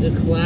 the class.